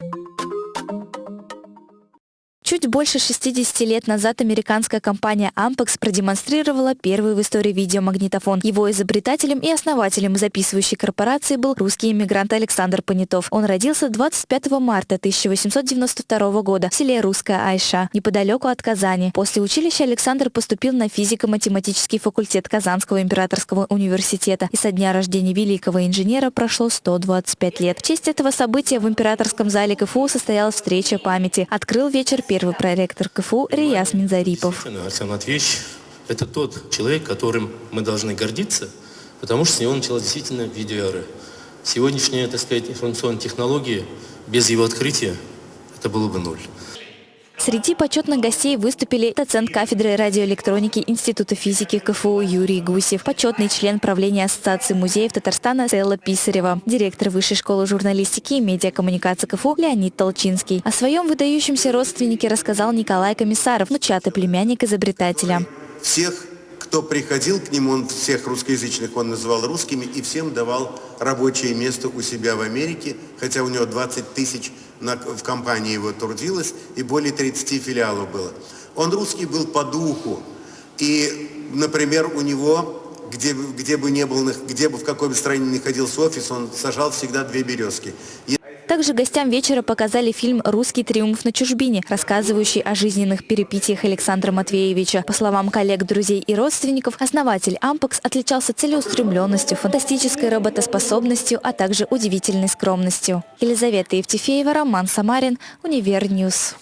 Thank you Чуть больше 60 лет назад американская компания Ampex продемонстрировала первый в истории видеомагнитофон. Его изобретателем и основателем записывающей корпорации был русский иммигрант Александр Понятов. Он родился 25 марта 1892 года в селе Русская Айша, неподалеку от Казани. После училища Александр поступил на физико-математический факультет Казанского императорского университета. И со дня рождения великого инженера прошло 125 лет. В честь этого события в императорском зале КФУ состоялась встреча памяти. Открыл вечер первый первый проректор КФУ Рияс Минзарипов. Арсен Матвеевич – это тот человек, которым мы должны гордиться, потому что с него началась действительно видеоэра. Сегодняшняя, так сказать, информационная технология, без его открытия, это было бы ноль. Среди почетных гостей выступили доцент кафедры радиоэлектроники Института физики КФУ Юрий Гусев, почетный член правления Ассоциации музеев Татарстана Селла Писарева, директор Высшей школы журналистики и медиакоммуникации КФУ Леонид Толчинский. О своем выдающемся родственнике рассказал Николай Комиссаров, внучатый племянник изобретателя. Всех кто приходил к нему, он всех русскоязычных он называл русскими и всем давал рабочее место у себя в Америке, хотя у него 20 тысяч на, в компании его трудилось и более 30 филиалов было. Он русский был по духу. И, например, у него, где, где бы не был, где бы в какой бы стране ни находился офис, он сажал всегда две березки. Также гостям вечера показали фильм «Русский триумф на чужбине», рассказывающий о жизненных перипетиях Александра Матвеевича. По словам коллег, друзей и родственников, основатель «Ампекс» отличался целеустремленностью, фантастической работоспособностью, а также удивительной скромностью. Елизавета Евтефеева, Роман Самарин, Универньюз.